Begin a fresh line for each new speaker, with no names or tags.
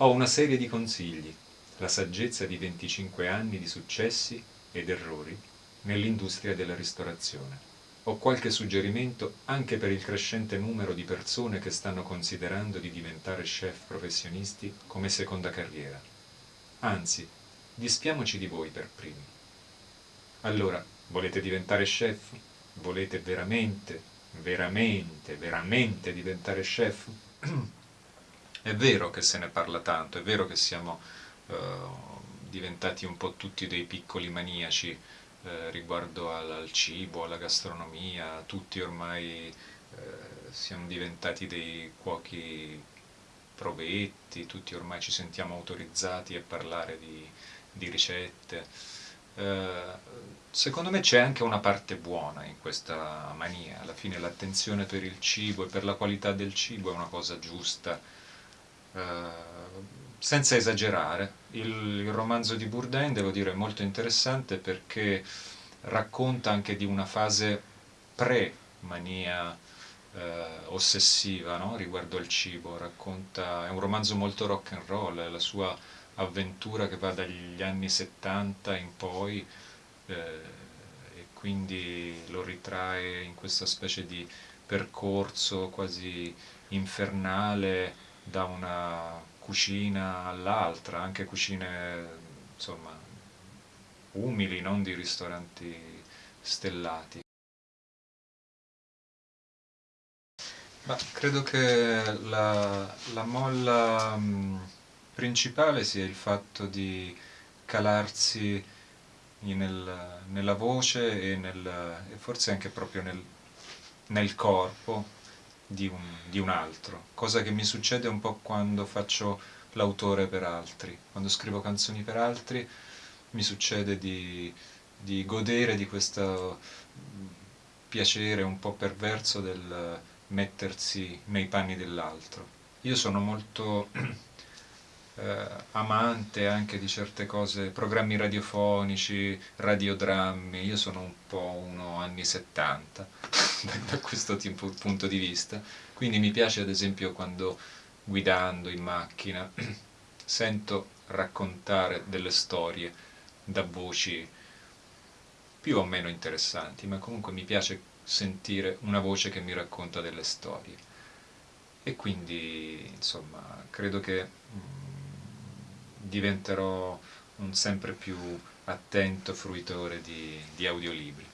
Ho una serie di consigli, la saggezza di 25 anni di successi ed errori nell'industria della ristorazione. Ho qualche suggerimento anche per il crescente numero di persone che stanno considerando di diventare chef professionisti come seconda carriera. Anzi, dispiamoci di voi per primi. Allora, volete diventare chef? Volete veramente, veramente, veramente diventare chef? È vero che se ne parla tanto, è vero che siamo uh, diventati un po' tutti dei piccoli maniaci uh, riguardo al, al, cibo, alla gastronomia, tutti ormai uh, siamo diventati dei cuochi provetti, tutti ormai ci sentiamo autorizzati a parlare di, di ricette. secondo me c'è anche una parte buona in questa mania, alla fine l'attenzione per il cibo e per la qualità del cibo è una cosa giusta, eh, senza esagerare, il, il, romanzo di Bourdain, devo dire, è molto interessante perché racconta anche di una fase pre-mania eh, ossessiva no? riguardo al cibo, racconta, è un romanzo molto rock and roll, è la sua avventura che va dagli anni 70 in poi eh, e quindi lo ritrae in questa specie di percorso quasi infernale da una cucina all'altra, anche cucine insomma umili, non di ristoranti stellati. Ma credo che la, la molla mh, principale sia il fatto di calarsi nel, nella voce e, nel, e, forse anche proprio nel, nel corpo di un, di un altro, cosa che mi succede un po' quando faccio l'autore per altri, quando scrivo canzoni per altri mi succede di, di godere di questo piacere un po' perverso del mettersi nei panni dell'altro. Io sono molto eh, amante anche di certe cose, programmi radiofonici, radiodrammi, io sono un po' uno anni 70 da questo tipo, punto di vista, quindi mi piace ad esempio quando guidando in macchina sento raccontare delle storie da voci più o meno interessanti, ma comunque mi piace sentire una voce che mi racconta delle storie. E quindi, insomma, credo che mm, diventerò un sempre più attento fruitore di, di audiolibri.